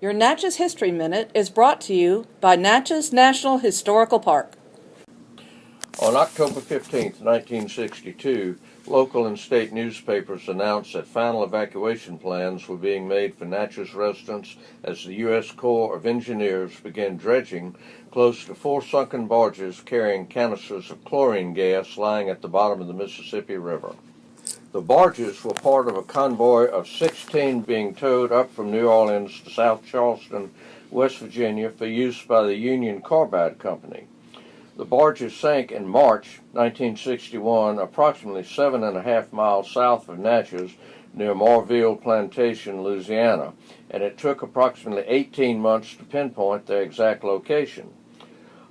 Your Natchez History Minute is brought to you by Natchez National Historical Park. On October 15, 1962, local and state newspapers announced that final evacuation plans were being made for Natchez residents as the U.S. Corps of Engineers began dredging close to four sunken barges carrying canisters of chlorine gas lying at the bottom of the Mississippi River. The barges were part of a convoy of 16 being towed up from New Orleans to South Charleston, West Virginia for use by the Union Carbide Company. The barges sank in March 1961 approximately seven and a half miles south of Natchez near Morville Plantation, Louisiana, and it took approximately 18 months to pinpoint their exact location.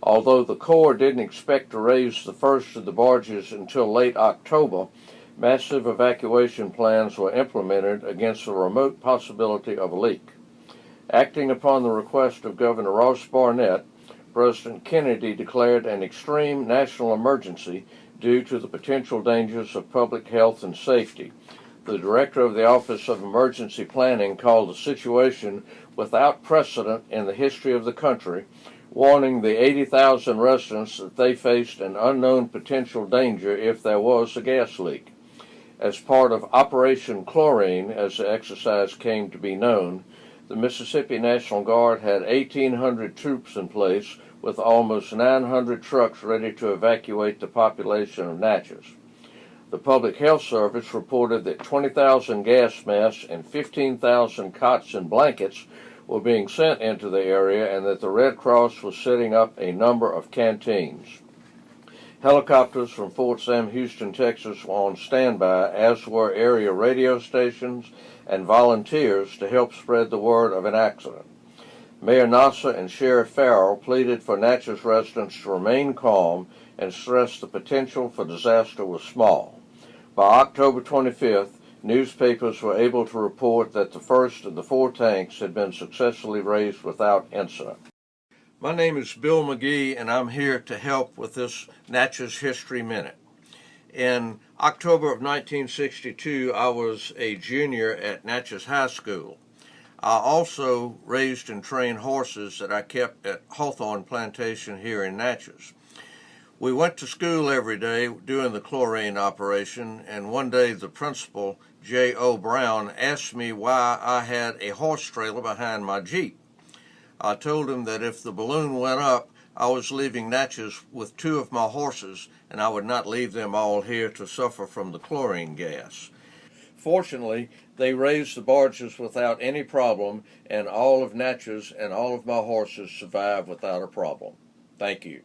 Although the Corps didn't expect to raise the first of the barges until late October, massive evacuation plans were implemented against the remote possibility of a leak. Acting upon the request of Governor Ross Barnett, President Kennedy declared an extreme national emergency due to the potential dangers of public health and safety. The director of the Office of Emergency Planning called the situation without precedent in the history of the country, warning the 80,000 residents that they faced an unknown potential danger if there was a gas leak. As part of Operation Chlorine, as the exercise came to be known, the Mississippi National Guard had 1,800 troops in place with almost 900 trucks ready to evacuate the population of Natchez. The Public Health Service reported that 20,000 gas masks and 15,000 cots and blankets were being sent into the area and that the Red Cross was setting up a number of canteens. Helicopters from Fort Sam Houston, Texas were on standby, as were area radio stations and volunteers to help spread the word of an accident. Mayor Nosser and Sheriff Farrell pleaded for Natchez residents to remain calm and stressed the potential for disaster was small. By October 25th, newspapers were able to report that the first of the four tanks had been successfully raised without incident. My name is Bill McGee, and I'm here to help with this Natchez History Minute. In October of 1962, I was a junior at Natchez High School. I also raised and trained horses that I kept at Hawthorne Plantation here in Natchez. We went to school every day doing the chlorine operation, and one day the principal, J.O. Brown, asked me why I had a horse trailer behind my Jeep. I told him that if the balloon went up, I was leaving Natchez with two of my horses, and I would not leave them all here to suffer from the chlorine gas. Fortunately, they raised the barges without any problem, and all of Natchez and all of my horses survived without a problem. Thank you.